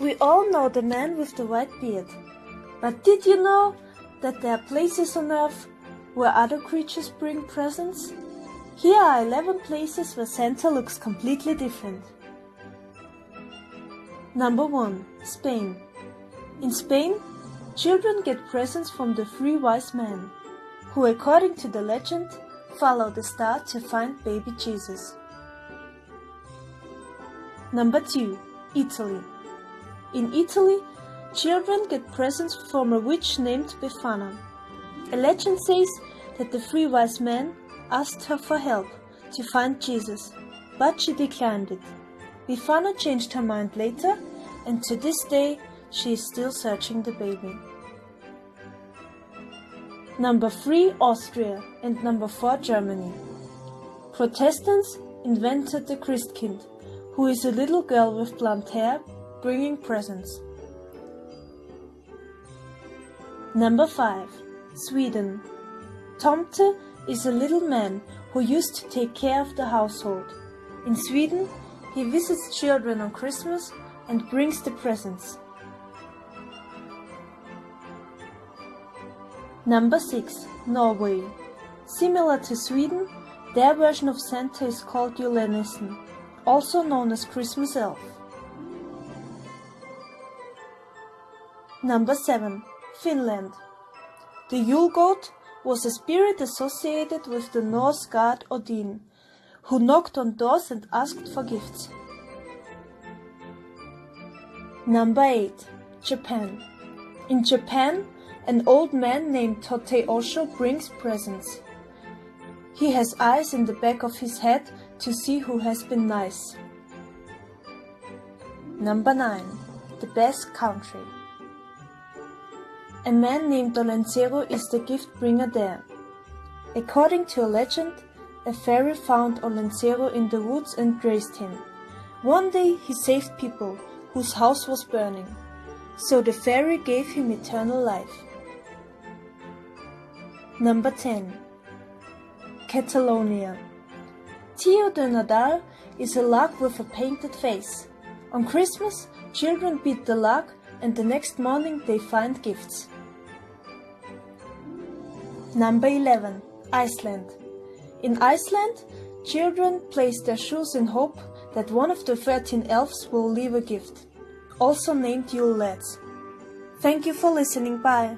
We all know the man with the white beard. But did you know that there are places on earth where other creatures bring presents? Here are 11 places where Santa looks completely different. Number 1. Spain. In Spain, children get presents from the three wise men, who according to the legend follow the star to find baby Jesus. Number 2. Italy. In Italy, children get presents from a witch named Befana. A legend says that the three wise men asked her for help to find Jesus, but she declined it. Befana changed her mind later, and to this day she is still searching the baby. Number 3 Austria and number 4 Germany. Protestants invented the Christkind, who is a little girl with blonde hair bringing presents. Number 5 Sweden. Tomte is a little man who used to take care of the household. In Sweden, he visits children on Christmas and brings the presents. Number 6. Norway. Similar to Sweden, their version of Santa is called julenissen, also known as Christmas elf. Number 7. Finland. The Yule goat was a spirit associated with the Norse god Odin, who knocked on doors and asked for gifts. Number 8. Japan. In Japan, an old man named Hotei Osho brings presents. He has eyes in the back of his head to see who has been nice. Number 9. The Basque Country. A man named Olentzero is the gift bringer there. According to a legend, a fairy found Olentzero in the woods and raised him. One day he saved people whose house was burning, so the fairy gave him eternal life. Number 10. Catalonia. Tio de Nadal is a lark with a painted face. On Christmas, children beat the lark and the next morning they find gifts. Number 11. Iceland. In Iceland, children place their shoes in hope that one of the 13 elves will leave a gift, also named Yule lads. Thank you for listening, bye.